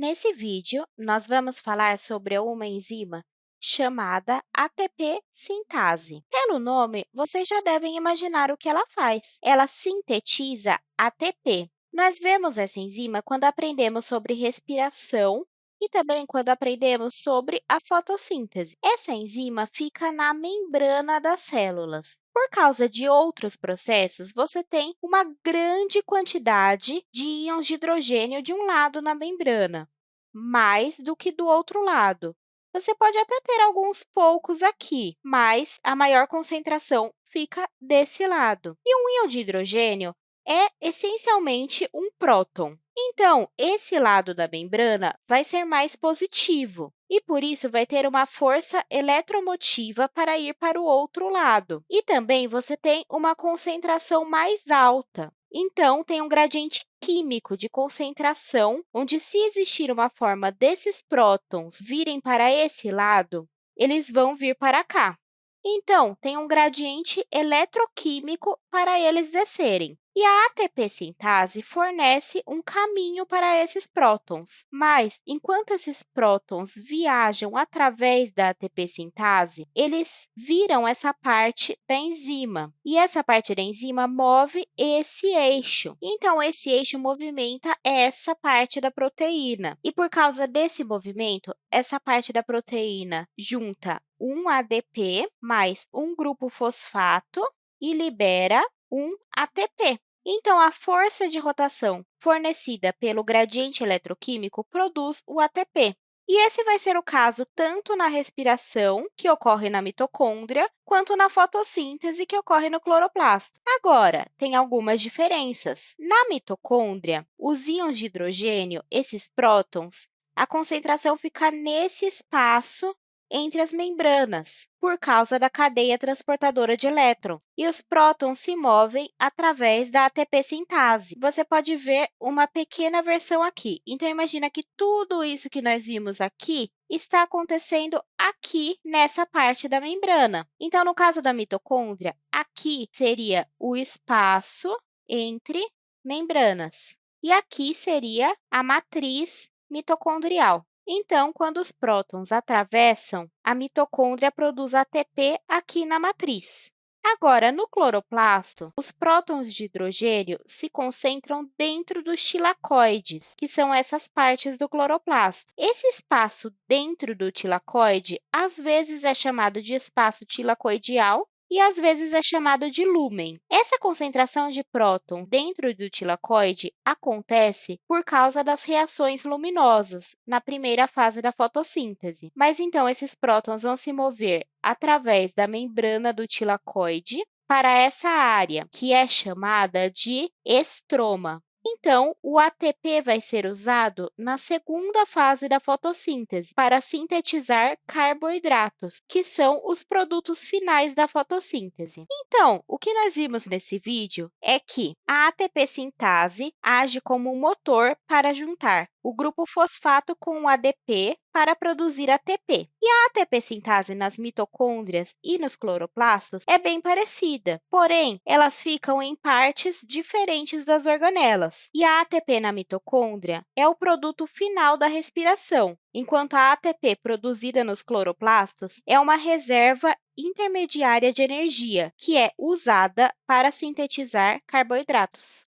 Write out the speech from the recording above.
Nesse vídeo, nós vamos falar sobre uma enzima chamada ATP sintase. Pelo nome, vocês já devem imaginar o que ela faz. Ela sintetiza ATP. Nós vemos essa enzima quando aprendemos sobre respiração e também quando aprendemos sobre a fotossíntese. Essa enzima fica na membrana das células. Por causa de outros processos, você tem uma grande quantidade de íons de hidrogênio de um lado na membrana, mais do que do outro lado. Você pode até ter alguns poucos aqui, mas a maior concentração fica desse lado. E um íon de hidrogênio é essencialmente um próton. Então, esse lado da membrana vai ser mais positivo e, por isso, vai ter uma força eletromotiva para ir para o outro lado. E também você tem uma concentração mais alta. Então, tem um gradiente químico de concentração, onde, se existir uma forma desses prótons virem para esse lado, eles vão vir para cá. Então, tem um gradiente eletroquímico para eles descerem. E a ATP sintase fornece um caminho para esses prótons. Mas, enquanto esses prótons viajam através da ATP sintase, eles viram essa parte da enzima. E essa parte da enzima move esse eixo. Então, esse eixo movimenta essa parte da proteína. E, por causa desse movimento, essa parte da proteína junta um ADP mais um grupo fosfato e libera um ATP. Então, a força de rotação fornecida pelo gradiente eletroquímico produz o ATP. E esse vai ser o caso tanto na respiração, que ocorre na mitocôndria, quanto na fotossíntese, que ocorre no cloroplasto. Agora, tem algumas diferenças. Na mitocôndria, os íons de hidrogênio, esses prótons, a concentração fica nesse espaço entre as membranas, por causa da cadeia transportadora de elétron, e os prótons se movem através da ATP sintase. Você pode ver uma pequena versão aqui. Então, imagina que tudo isso que nós vimos aqui está acontecendo aqui nessa parte da membrana. Então, no caso da mitocôndria, aqui seria o espaço entre membranas. E aqui seria a matriz mitocondrial. Então, quando os prótons atravessam, a mitocôndria produz ATP aqui na matriz. Agora, no cloroplasto, os prótons de hidrogênio se concentram dentro dos tilacoides, que são essas partes do cloroplasto. Esse espaço dentro do tilacoide, às vezes, é chamado de espaço tilacoidial e às vezes é chamado de lúmen. Essa concentração de prótons dentro do tilacoide acontece por causa das reações luminosas na primeira fase da fotossíntese. Mas, então, esses prótons vão se mover através da membrana do tilacoide para essa área, que é chamada de estroma. Então, o ATP vai ser usado na segunda fase da fotossíntese para sintetizar carboidratos, que são os produtos finais da fotossíntese. Então, o que nós vimos nesse vídeo é que a ATP sintase age como um motor para juntar o grupo fosfato com o ADP para produzir ATP. E a ATP sintase nas mitocôndrias e nos cloroplastos é bem parecida, porém, elas ficam em partes diferentes das organelas. E a ATP na mitocôndria é o produto final da respiração, enquanto a ATP produzida nos cloroplastos é uma reserva intermediária de energia, que é usada para sintetizar carboidratos.